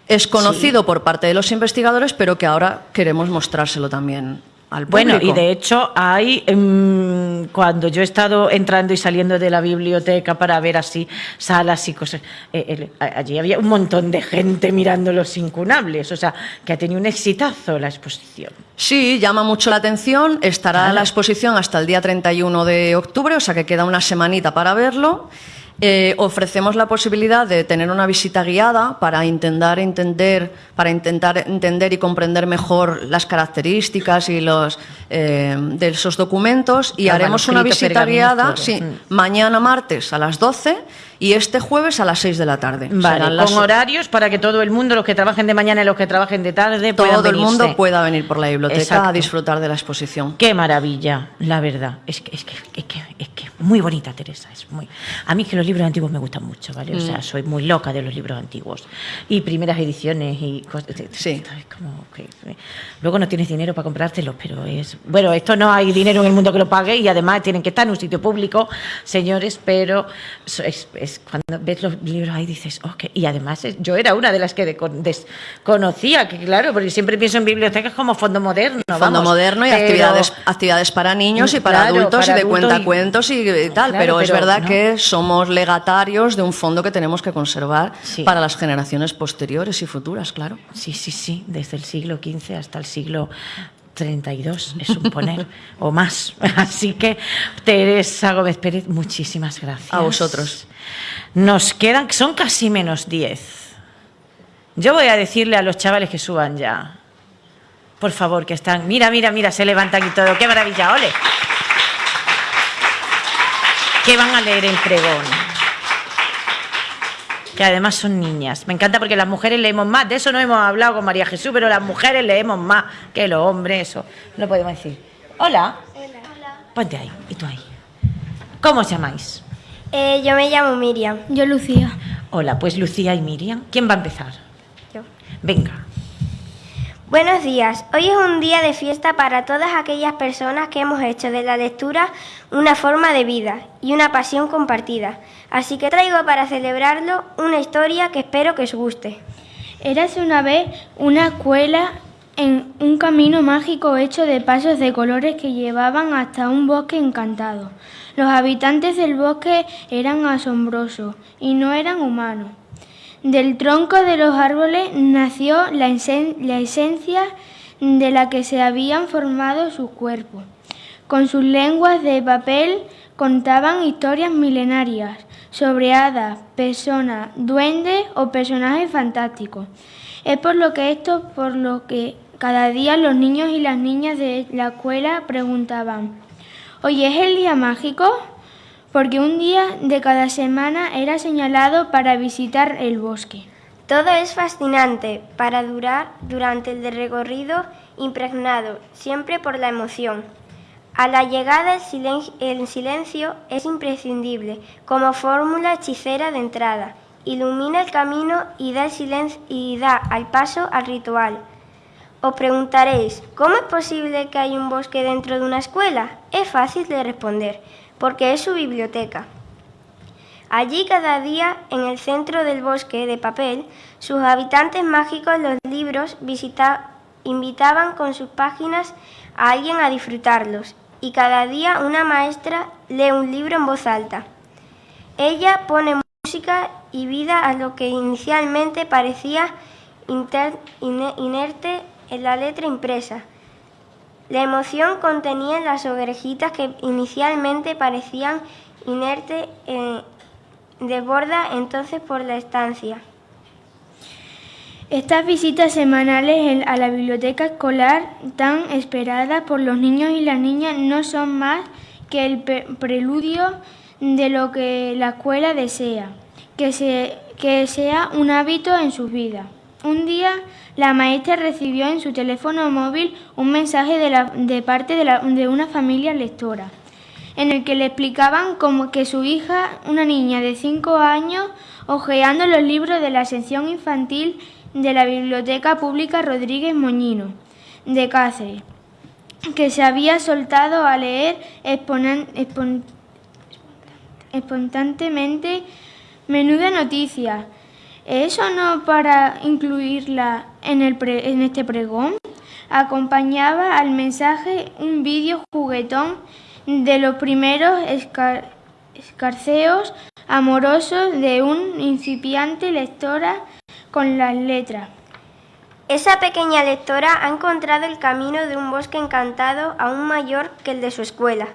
Es conocido por parte de los investigadores, pero que ahora queremos mostrárselo también al público. Bueno, y de hecho hay, em, cuando yo he estado entrando y saliendo de la biblioteca para ver así salas y cosas, eh, a- allí había un montón de gente mirando los incunables, o sea, que ha tenido un exitazo la exposición. Sí, llama mucho la atención. Estará la exposición hasta el día 31 de octubre, o sea que queda una semanita para verlo. Eh, ofrecemos la posibilidad de tener una visita guiada para intentar entender, para intentar entender y comprender mejor las características y los eh, de esos documentos y Los haremos una visita guiada sí, Mm. mañana martes a las 12 y este jueves a las 6 de la tarde. Vale, las- con horarios para que todo el mundo, los que trabajen de mañana y los que trabajen de tarde, puedan todo el mundo pueda venir por la biblioteca Exacto. a disfrutar de la exposición. Qué maravilla, la verdad. Es que es que es que es que muy bonita Teresa, es muy. A mí que los libros antiguos me gustan mucho, ¿vale? O Mm. sea, soy muy loca de los libros antiguos y primeras ediciones y cosas. Sí. Es como que luego no tienes dinero para comprártelos, pero es bueno. Esto no hay dinero en el mundo que lo pague y además tienen que estar en un sitio público, señores. Pero so- es, es cuando ves los libros ahí dices, ok. Y además es- yo era una de las que de- desconocía, que claro, porque siempre pienso en bibliotecas como fondo moderno. Fondo vamos, moderno y pero- actividades, actividades para niños y para Claro, adultos para y de adultos cuentacuentos y, y tal. Claro, pero, es pero verdad no. que somos legatarios de un fondo que tenemos que conservar Sí. para las generaciones posteriores y futuras, claro. Sí, sí, sí, desde el siglo XV hasta el siglo 32, es un poner, o más. Así que, Teresa Gómez Pérez, muchísimas gracias. A vosotros. Nos quedan, son casi menos 10. Yo voy a decirle a los chavales que suban ya. Por favor, que están. Mira, mira, mira, se levantan y todo. ¡Qué maravilla! ¡Ole! Que van a leer el pregón que además son niñas. Me encanta porque las mujeres leemos más, de eso no hemos hablado con María Jesús, pero las mujeres leemos más que los hombres, eso no podemos decir. Hola. Hola. Ponte ahí, y tú ahí. ¿Cómo os llamáis? Eh, yo me llamo Miriam. Yo Lucía. Hola, pues Lucía y Miriam. ¿Quién va a empezar? Yo. Venga. Buenos días. Hoy es un día de fiesta para todas aquellas personas que hemos hecho de la lectura una forma de vida y una pasión compartida. Así que traigo para celebrarlo una historia que espero que os guste. Érase una vez una escuela en un camino mágico hecho de pasos de colores que llevaban hasta un bosque encantado. Los habitantes del bosque eran asombrosos y no eran humanos. Del tronco de los árboles nació la, esencia de la que se habían formado sus cuerpos. Con sus lenguas de papel contaban historias milenarias sobre hadas, personas, duendes o personajes fantásticos. Es por lo que esto, por lo que cada día los niños y las niñas de la escuela preguntaban, ¿hoy es el día mágico? Porque un día de cada semana era señalado para visitar el bosque. Todo es fascinante para durar durante el recorrido impregnado, siempre por la emoción. A la llegada el silencio, es imprescindible como fórmula hechicera de entrada. Ilumina el camino y da, el silencio, y da al paso al ritual. Os preguntaréis, ¿cómo es posible que haya un bosque dentro de una escuela? Es fácil de responder porque es su biblioteca. Allí cada día, en el centro del bosque de papel, sus habitantes mágicos los libros invitaban con sus páginas a alguien a disfrutarlos, y cada día una maestra lee un libro en voz alta. Ella pone música y vida a lo que inicialmente parecía inerte en la letra impresa, la emoción contenía las orejitas que inicialmente parecían inertes, eh, desborda entonces por la estancia. Estas visitas semanales a la biblioteca escolar, tan esperadas por los niños y las niñas, no son más que el preludio de lo que la escuela desea, que, que sea un hábito en sus vidas. Un día la maestra recibió en su teléfono móvil un mensaje de, parte de, una familia lectora, en el que le explicaban cómo que su hija, una niña de 5 años, hojeando los libros de la sección infantil de la Biblioteca Pública Rodríguez Moñino, de Cáceres, que se había soltado a leer espontáneamente menuda noticia eso no para incluirla en, el en este pregón. Acompañaba al mensaje un vídeo juguetón de los primeros escarceos amorosos de un incipiante lectora con las letras. Esa pequeña lectora ha encontrado el camino de un bosque encantado aún mayor que el de su escuela.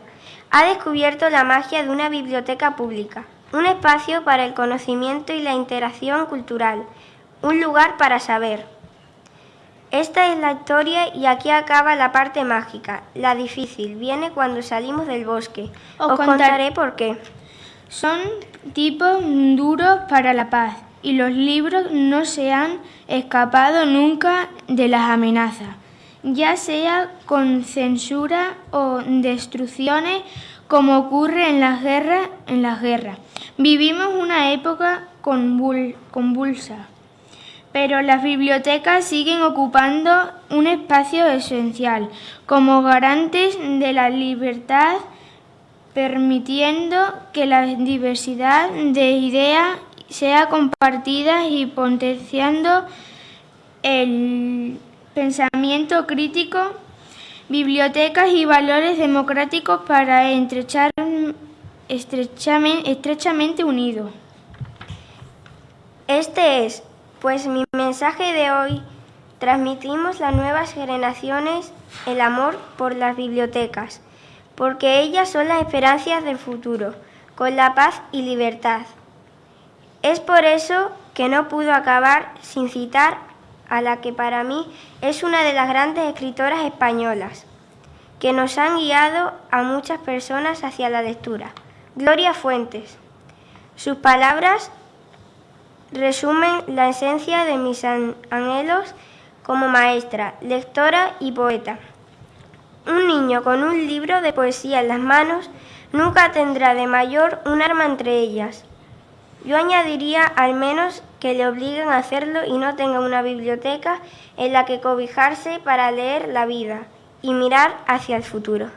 Ha descubierto la magia de una biblioteca pública un espacio para el conocimiento y la interacción cultural, un lugar para saber. Esta es la historia y aquí acaba la parte mágica. La difícil viene cuando salimos del bosque. Os, contaré por qué. Son tipos duros para la paz y los libros no se han escapado nunca de las amenazas, ya sea con censura o destrucciones como ocurre en las guerras. En las guerras. Vivimos una época convulsa, pero las bibliotecas siguen ocupando un espacio esencial como garantes de la libertad, permitiendo que la diversidad de ideas sea compartida y potenciando el pensamiento crítico bibliotecas y valores democráticos para entrechar estrechamente, estrechamente unidos. Este es, pues, mi mensaje de hoy. Transmitimos a nuevas generaciones el amor por las bibliotecas, porque ellas son las esperanzas del futuro, con la paz y libertad. Es por eso que no pudo acabar sin citar a la que para mí es una de las grandes escritoras españolas, que nos han guiado a muchas personas hacia la lectura. Gloria Fuentes. Sus palabras resumen la esencia de mis anhelos como maestra, lectora y poeta. Un niño con un libro de poesía en las manos nunca tendrá de mayor un arma entre ellas. Yo añadiría al menos que le obliguen a hacerlo y no tengan una biblioteca en la que cobijarse para leer la vida y mirar hacia el futuro.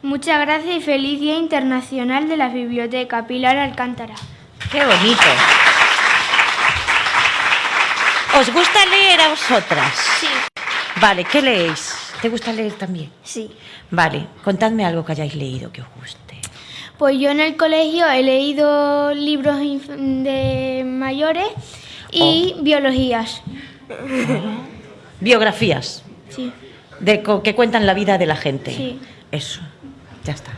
Muchas gracias y feliz Día Internacional de la Biblioteca, Pilar Alcántara. ¡Qué bonito! ¿Os gusta leer a vosotras? Sí. Vale, ¿qué leéis? ¿Te gusta leer también? Sí. Vale, contadme algo que hayáis leído que os guste. Pues yo en el colegio he leído libros de mayores y Oh. biologías. Biografías. Sí. De que cuentan la vida de la gente. Sí. Eso, ya está.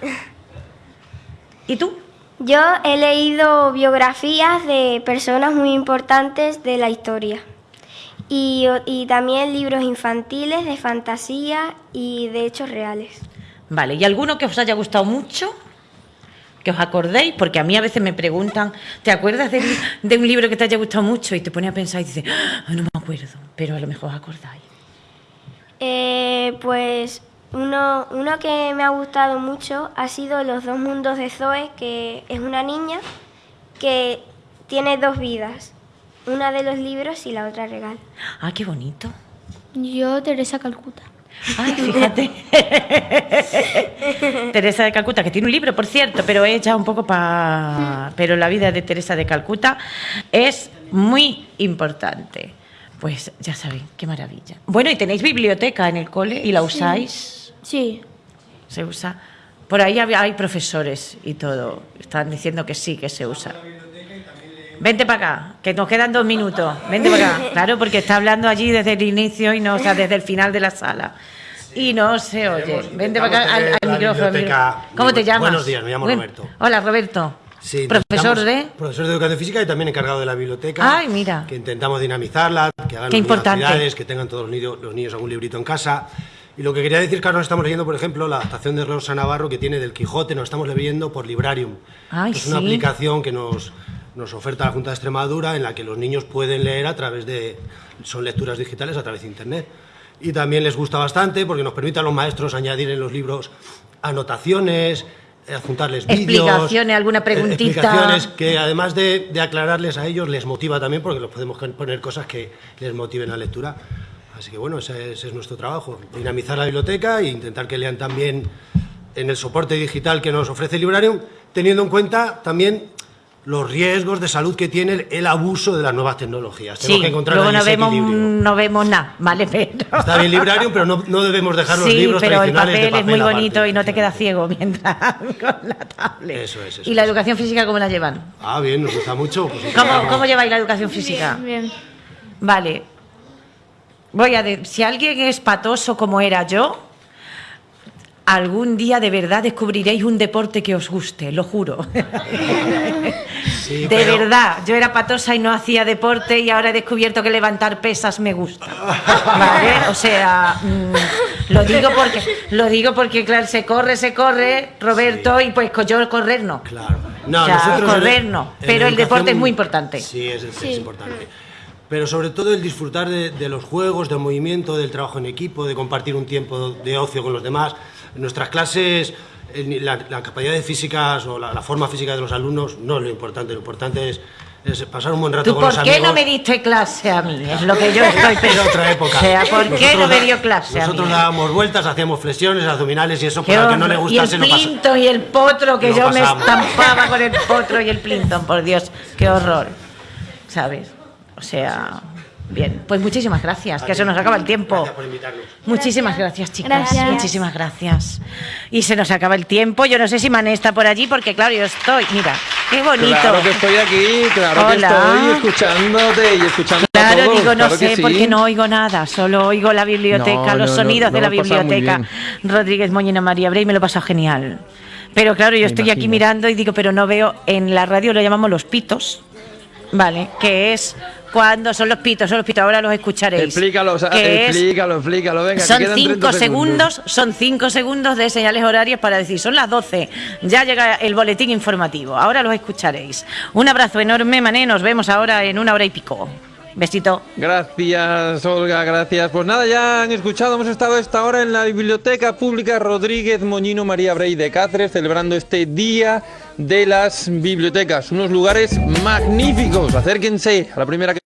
¿Y tú? Yo he leído biografías de personas muy importantes de la historia. Y, y también libros infantiles de fantasía y de hechos reales. Vale, ¿y alguno que os haya gustado mucho? Que os acordéis, porque a mí a veces me preguntan, ¿te acuerdas de, de un libro que te haya gustado mucho? Y te pone a pensar y dices, "Ah, no me acuerdo, pero a lo mejor os acordáis. Eh, pues uno, uno que me ha gustado mucho ha sido Los dos mundos de Zoe, que es una niña que tiene dos vidas, una de los libros y la otra regal. Ah, qué bonito. Yo, Teresa Calcuta. Ay, fíjate. Teresa de Calcuta, que tiene un libro, por cierto, pero es ya un poco para... Pero la vida de Teresa de Calcuta es muy importante. Pues ya saben, qué maravilla. Bueno, y tenéis biblioteca en el cole y la usáis. Sí. Se usa. Por ahí hay profesores y todo. Están diciendo que sí, que se usa. Vente para acá, que nos quedan dos minutos. Vente para acá. Claro, porque está hablando allí desde el inicio y no, o sea, desde el final de la sala. Y no se oye. Vente para acá al, micrófono. biblioteca- ¿Cómo te llamas? Buenos días, me llamo Buen- Roberto. Hola, Roberto. Sí, Profesor de. Profesor de Educación Física y también encargado de la biblioteca. Ay, mira. Que intentamos dinamizarla, que hagan actividades, que tengan todos los niños, los niños algún librito en casa. Y lo que quería decir nos estamos leyendo, por ejemplo, la adaptación de Rosa Navarro que tiene del Quijote, nos estamos leyendo por Librarium. Ay, es una aplicación que nos, nos oferta la Junta de Extremadura en la que los niños pueden leer a través de... son lecturas digitales a través de Internet. Y también les gusta bastante porque nos permite a los maestros añadir en los libros anotaciones, eh, adjuntarles vídeos... Explicaciones, alguna eh, preguntita. explicaciones que además de, de aclararles a ellos les motiva también porque los podemos poner cosas que les motiven la lectura. Así que bueno, ese, ese es nuestro trabajo, dinamizar la biblioteca e intentar que lean también en el soporte digital que nos ofrece Librarium, teniendo en cuenta también los riesgos de salud que tiene el, el abuso de las nuevas tecnologías. Sí, Tenemos que encontrar luego no vemos, equilibrio. no vemos nada, ¿vale? Pero... Está bien Librarium, pero no, no debemos dejar los sí, libros pero el tradicionales papel, de es muy aparte. bonito y no te quedas ciego mientras con la tablet. Eso es, eso ¿Y la educación física cómo la llevan? Ah, bien, nos gusta mucho. pues, ¿Cómo, cómo lleváis la educación física? Bien, bien. Vale. Voy a de- si alguien es patoso como era yo, algún día de verdad descubriréis un deporte que os guste, lo juro. Sí, de pero- verdad, yo era patosa y no hacía deporte y ahora he descubierto que levantar pesas me gusta. ¿Vale? O sea, mm, lo digo porque lo digo porque claro, se corre, se corre, Roberto y pues yo correr no. Claro. No, O sea, nosotros en- correr no, pero el deporte es muy importante. Sí, es, es Sí. importante. Pero sobre todo el disfrutar de, de los juegos, del movimiento, del trabajo en equipo, de compartir un tiempo de ocio con los demás. En nuestras clases, la, la capacidad de físicas o la, la forma física de los alumnos no es lo importante. Lo importante es, es pasar un buen rato ¿Tú con por los qué amigos. no me diste clase a mí? Es lo que yo estoy pensando. otra época. O sea, ¿por qué Nosotros no me dio clase a Nosotros mí? dábamos vueltas, hacíamos flexiones, abdominales y eso, Qué para que no le gustase y el pasa. plinton y el potro, que yo me pasamos. estampaba con el potro y el plinton, por Dios, qué horror. ¿Sabes? O sea, bien. Pues muchísimas gracias, que se nos acaba el tiempo. Gracias por invitarnos. Muchísimas gracias, chicas. Gracias. Muchísimas gracias. Y se nos acaba el tiempo. Yo no sé si Mané está por allí, porque claro, yo estoy. Mira, qué bonito. Claro que estoy aquí, claro que estoy escuchándote y escuchando a Claro, todos, digo, no claro sé, sí. porque no oigo nada, solo oigo la biblioteca, No, los no, sonidos no, de la biblioteca. Rodríguez Moñina María Brey me lo pasa genial. Pero claro, yo Me estoy aquí mirando y digo, pero no veo, en la radio lo llamamos los pitos, ¿vale? Que es cuando son los pitos, son los pitos, ahora los escucharéis. Explícalo, o sea, Que explícalo, explícalo, venga, que son quedan 30 cinco segundos, son cinco segundos de señales horarias para decir, son las 12, ya llega el boletín informativo, ahora los escucharéis. Un abrazo enorme, Mané, nos vemos ahora en una hora y pico. Besito. Gracias, Olga, gracias. Pues nada, ya han escuchado, hemos estado esta hora en la Biblioteca Pública Rodríguez Moñino María Brey de Cáceres, celebrando este Día de las Bibliotecas. Unos lugares magníficos. Acérquense a la primera que...